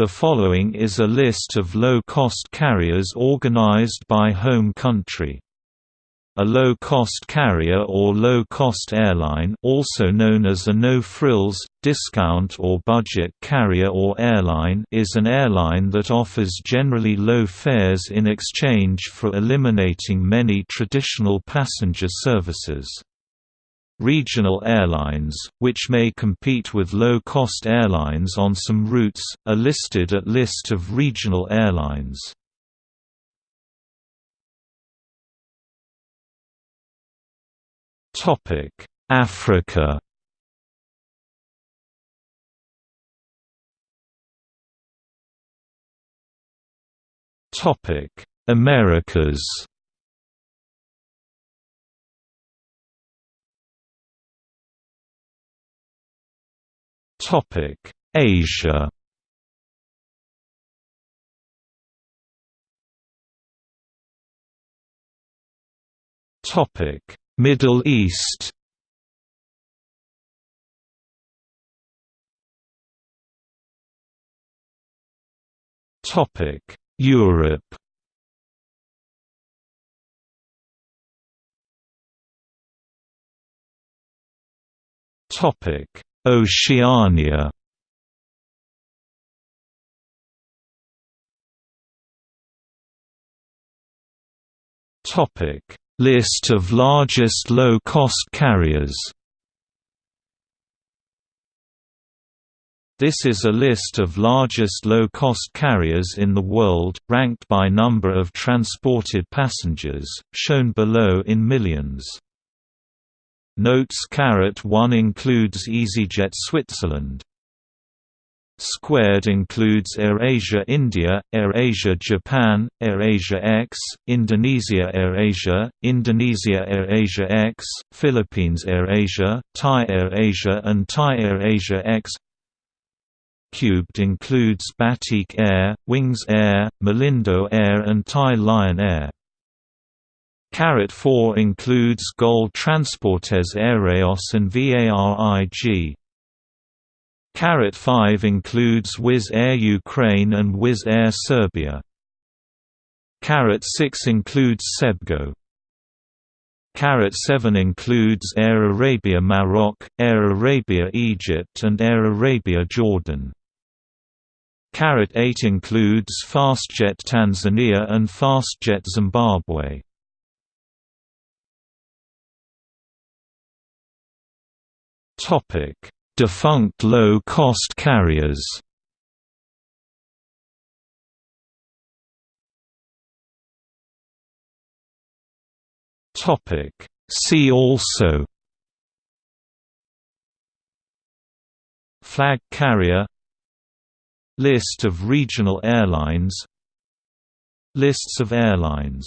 The following is a list of low-cost carriers organized by home country. A low-cost carrier or low-cost airline also known as a no-frills, discount or budget carrier or airline is an airline that offers generally low fares in exchange for eliminating many traditional passenger services. Regional airlines, which may compete with low-cost airlines on some routes, are listed at List of regional airlines. Africa Americas Topic: Asia. Topic: Middle East. Topic: Europe. Topic: Oceania Topic: List of largest low-cost carriers. This is a list of largest low-cost carriers in the world, ranked by number of transported passengers, shown below in millions. Notes Caret 1 includes EasyJet Switzerland. Squared includes AirAsia India, AirAsia Japan, AirAsia X, Indonesia AirAsia, Indonesia AirAsia X, Philippines AirAsia, Thai AirAsia and Thai AirAsia X Cubed includes Batik Air, Wings Air, Malindo Air and Thai Lion Air. Caret 4 includes Gol Transportes Aéreos and VARIG. Caret 5 includes Wizz Air Ukraine and Wizz Air Serbia. Caret 6 includes Cebgo. Caret 7 includes Air Arabia Maroc, Air Arabia Egypt and Air Arabia Jordan. Carat 8 includes Fastjet Tanzania and Fastjet Zimbabwe. Topic: Defunct low-cost carriers. Topic: See also. Flag carrier. List of regional airlines. Lists of airlines